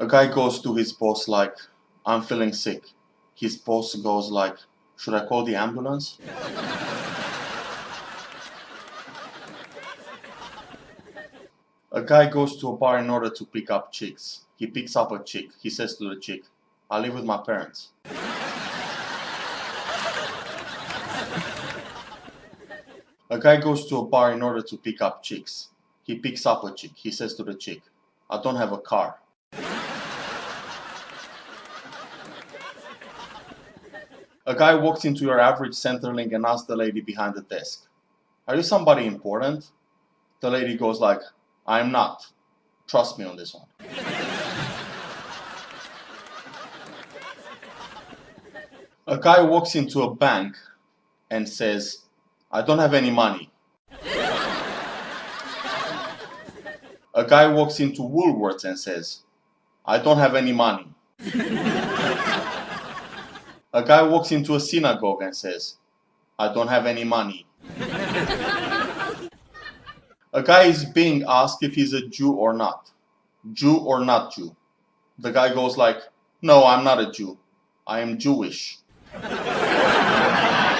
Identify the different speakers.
Speaker 1: A guy goes to his boss like, I'm feeling sick. His boss goes like, should I call the ambulance? A guy goes to a bar in order to pick up chicks. He picks up a chick. He says to the chick, I live with my parents. A guy goes to a bar in order to pick up chicks. He picks up a chick. He says to the chick, I don't have a car. A guy walks into your average Centrelink and asks the lady behind the desk, Are you somebody important? The lady goes like, I'm not. Trust me on this one. A guy walks into a bank and says, I don't have any money. A guy walks into Woolworths and says, I don't have any money. A guy walks into a synagogue and says, I don't have any money. A guy is being asked if he's a Jew or not. Jew or not Jew. The guy goes like, no, I'm not a Jew. I am Jewish.